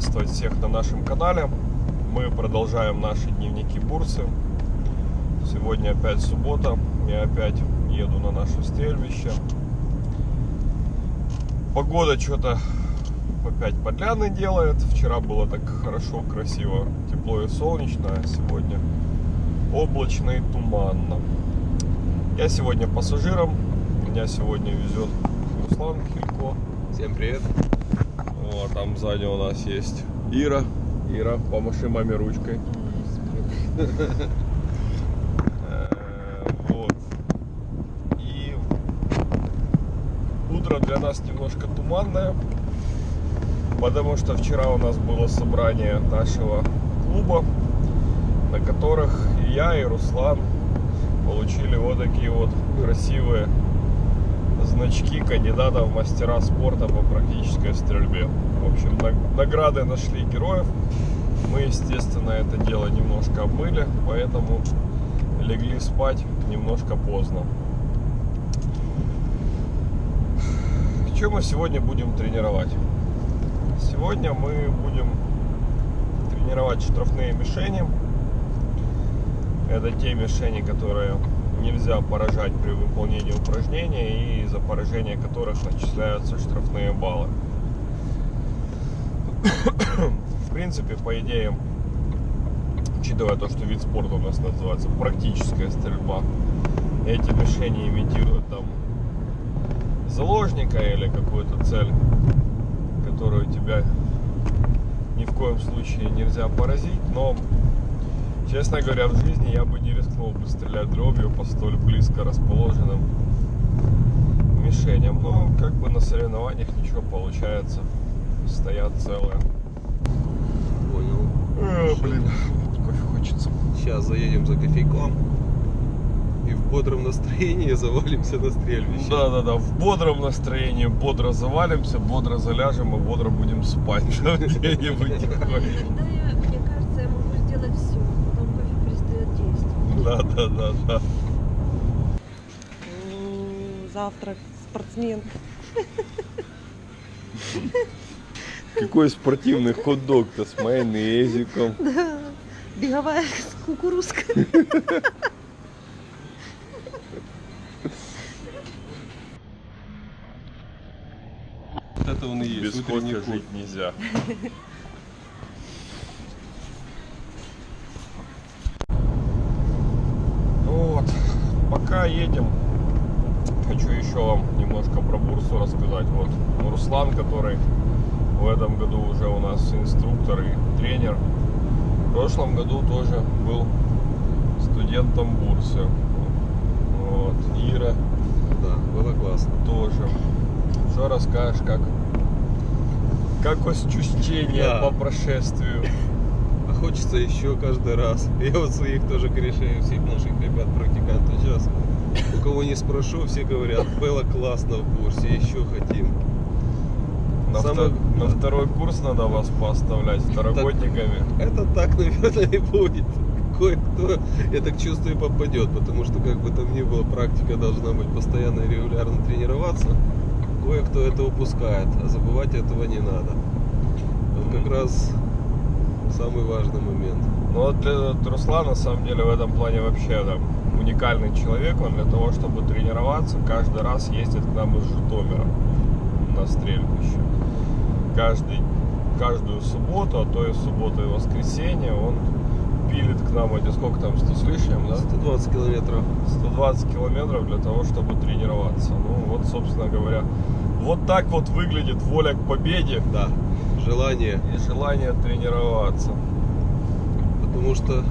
приветствовать всех на нашем канале. Мы продолжаем наши дневники бурсы. Сегодня опять суббота. Я опять еду на наше стрельбище. Погода что-то опять подляны делает. Вчера было так хорошо, красиво, тепло и солнечно, а сегодня облачно и туманно. Я сегодня пассажиром. Меня сегодня везет Руслан Хилько. Всем привет. Вот, там сзади у нас есть Ира. Ира, помаши маме ручкой. Э, Вот. И утро для нас немножко туманное, потому что вчера у нас было собрание нашего клуба, на которых я и Руслан получили вот такие вот красивые значки кандидата в мастера спорта по практической стрельбе. В общем, на- награды нашли героев. Мы, естественно, это дело немножко обмыли, поэтому легли спать немножко поздно. Что мы сегодня будем тренировать? Сегодня мы будем тренировать штрафные мишени. Это те мишени, которые нельзя поражать при выполнении упражнения и за поражение которых начисляются штрафные баллы. В принципе, по идее, учитывая то, что вид спорта у нас называется практическая стрельба, эти мишени имитируют там заложника или какую-то цель, которую тебя ни в коем случае нельзя поразить, но Честно говоря, в жизни я бы не рискнул бы стрелять дробью по столь близко расположенным мишеням. Но как бы на соревнованиях ничего получается. Стоят целые. Понял. Э, блин, кофе хочется. Сейчас заедем за кофейком. И в бодром настроении завалимся на стрельбище. Да-да-да, в бодром настроении бодро завалимся, бодро заляжем и бодро будем спать. Где-нибудь такое. Иногда я, мне кажется, я могу сделать все, потом кофе перестает действовать. Да-да-да-да. М, Завтрак, спортсмен. Какой спортивный хот-дог-то с майонезиком. Да, беговая кукурузка. Вот это он и Без есть. утренний кофе путь. жить нельзя. Ну вот, едем, хочу еще вам немножко про бурсу рассказать. Вот Руслан, который в этом году уже у нас инструктор и тренер, в прошлом году тоже был студентом бурсы. Вот, Ира Да, было классно. тоже. Что расскажешь, как как ощущение Да. по прошествию? А хочется еще каждый раз. Я вот своих тоже корешей, всех наших ребят, практикантов сейчас. У кого не спрошу, все говорят, было классно в бурсе, еще хотим. На, Самое- вто- на второй курс надо вас поставлять второгодниками. Это так, наверное, и будет. Кое-кто, я так чувствую, попадет, потому что, как бы там ни было, практика должна быть постоянно и регулярно тренироваться. Кое-кто это упускает, а забывать этого не надо. Вот как раз самый важный момент. Но вот для вот Руслан на самом деле в этом плане вообще там, уникальный человек. Он для того, чтобы тренироваться, каждый раз ездит к нам из Житомира на стрельбище. Каждый, каждую субботу, а то и субботу и воскресенье он пилит к нам эти сколько там, 100 с лишним, да? 120 километров. 120 километров для того, чтобы тренироваться. Ну вот, собственно говоря, вот так вот выглядит воля к победе Да, желание. и желание тренироваться. Потому что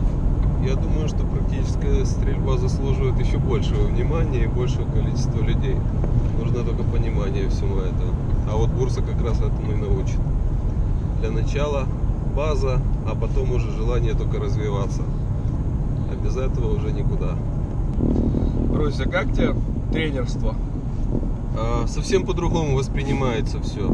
я думаю, что практическая стрельба заслуживает еще большего внимания и большего количества людей. Нужно только понимание всего этого. А вот бурса как раз этому и научит. Для начала база, а потом уже желание только развиваться. А без этого уже никуда. Руся, как тебе тренерство? А, совсем по-другому воспринимается все.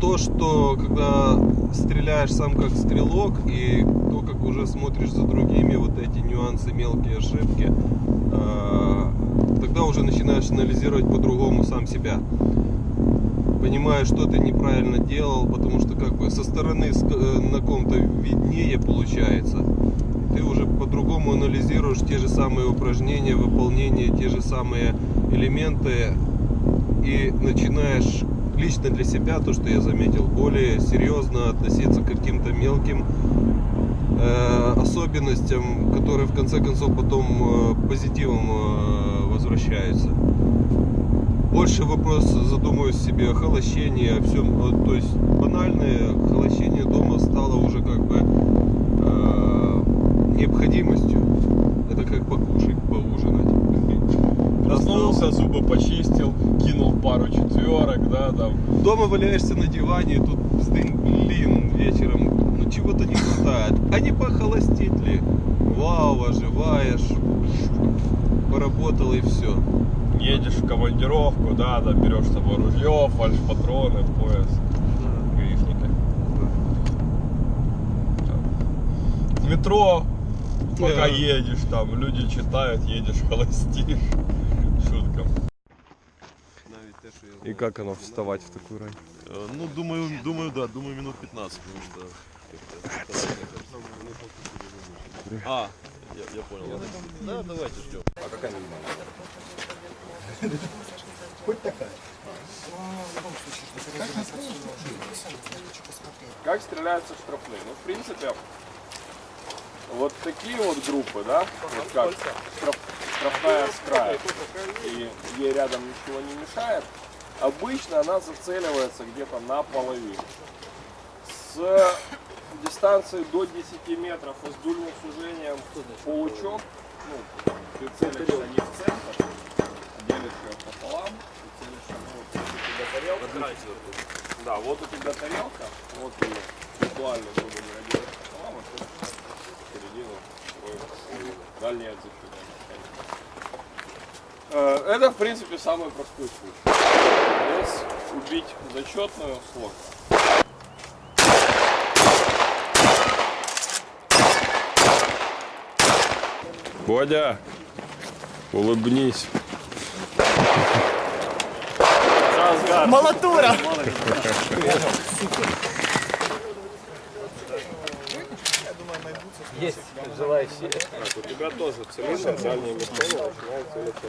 То, что когда стреляешь сам как стрелок и то, как уже смотришь за другими, вот эти нюансы, мелкие ошибки, а, тогда уже начинаешь анализировать по-другому сам себя. понимаешь, что ты неправильно делал, потому что как бы со стороны э, на ком-то виднее получается. Ты уже по-другому анализируешь те же самые упражнения, выполнение, те же самые элементы и начинаешь лично для себя, то, что я заметил, более серьезно относиться к каким-то мелким э, особенностям, которые в конце концов потом э, позитивом э, возвращаются. Больше вопрос задумываюсь себе о холощении, о всем. То есть банальное холощение дома стало уже как бы э, необходимостью. Это как поужинать. Проснулся, зубы почистил, кинул пару четверок, да, там. Дома валяешься на диване, и тут блин, вечером, ну чего-то не хватает. А не похолостить ли? Вау, оживаешь, поработал и все. Едешь в командировку, да, да, берешь с собой ружье, фальш-патроны, пояс, метро, пока Да. едешь, там люди читают, едешь, холостишь. И как оно вставать в такую рань? Э, Ну, думаю, думаю, да, думаю, минут 15, потому что... А, я, я понял. Да, давайте ждем. Как стреляются штрафные? Ну, в принципе, вот такие вот группы, да, вот как штраф- штрафная с края, и ей рядом ничего не мешает, обычно она зацеливается где-то на половину. С дистанции до 10 метров и с дульным сужением паучок, ну, ты целишься не в центр, делишь ее пополам, ты целишься, ну, вот, у тебя тарелка, да, вот у тебя тарелка, вот ее визуально, грубо говоря, делаешь пополам, а тут середину свой дальний отзыв. Э, Это, в принципе, самый простой случай. Здесь убить зачетную сложно. Бодя, улыбнись. Молотура! желающие. У тебя тоже цилиндр, дальний мишень начинает целиться.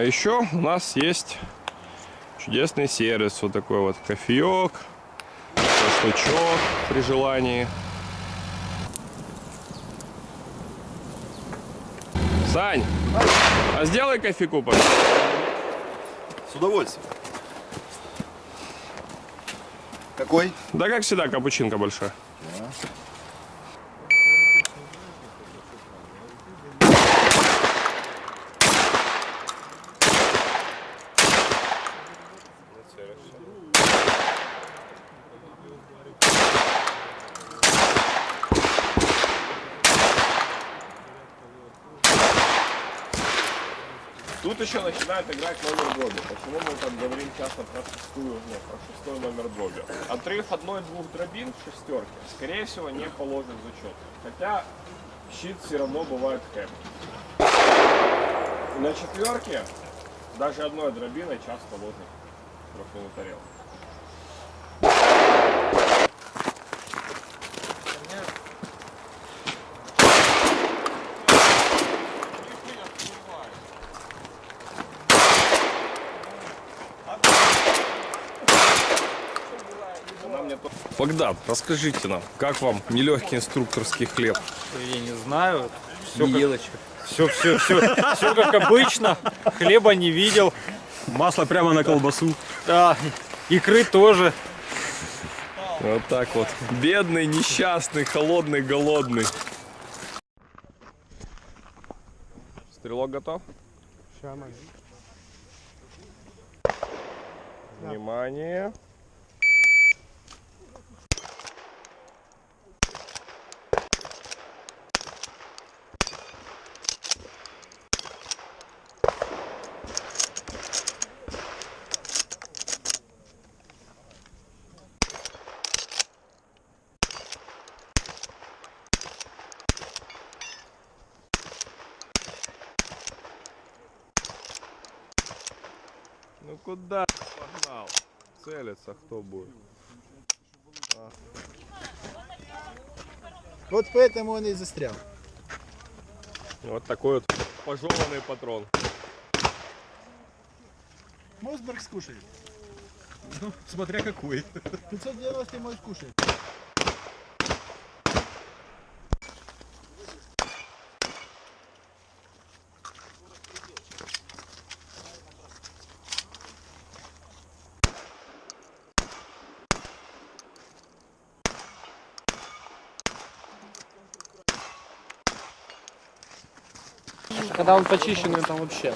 А еще у нас есть чудесный сервис. Вот такой вот кофеек, шашлычок при желании. Сань, а сделай кофейку, пожалуйста. С удовольствием. Какой? Да как всегда, капучинка большая. Тут еще начинает играть номер дроби. Почему мы так говорим часто про шестую, ну, про шестой номер дроби? Отрыв одной-двух дробин в шестерке, скорее всего, не положит зачет. Хотя щит все равно бывает хэп. На четверке даже одной дробиной часто ложит трехную Богдан, расскажите нам, как вам нелегкий инструкторский хлеб? Я не знаю. Все как, все, все, все, все как обычно. Хлеба не видел. Масло прямо на колбасу. Да, икры тоже. Вот так вот. Бедный, несчастный, холодный, голодный. Стрелок готов? Внимание. Куда погнал? Целится кто будет? Вот поэтому он и застрял. Вот такой вот пожеванный патрон. Мосберг скушает. Ну, смотря какой. 590 мой скушает. Когда он почищенный, там вообще.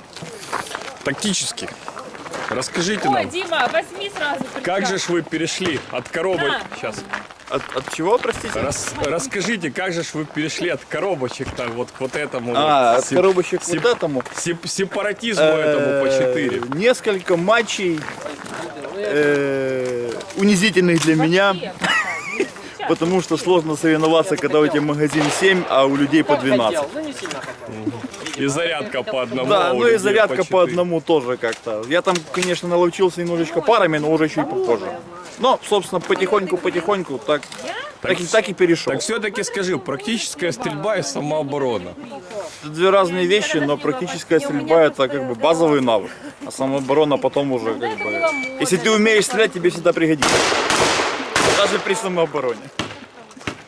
Тактически. Расскажите Ой, нам, Дима, возьми сразу. как же ж вы перешли от коробок... На. Сейчас. От, от чего, простите? Рас- расскажите, как же ж вы перешли от коробочек так вот к вот этому А, вот от сеп- коробочек сеп- вот этому. сеп- сепаратизму этому по 4? Э, Несколько матчей э, унизительных для меня, потому что сложно соревноваться, когда у тебя магазин 7, а у людей по 12. И зарядка по одному. Да, ну и зарядка по одному тоже как-то. Я там, конечно, наловчился немножечко парами, но уже чуть попозже. Но, собственно, потихоньку-потихоньку так, так, и, так и перешел. Так все-таки скажи, практическая стрельба и самооборона. Это две разные вещи, но практическая стрельба это как бы базовый навык, а самооборона потом уже как бы... Если ты умеешь стрелять, тебе всегда пригодится. Даже при самообороне.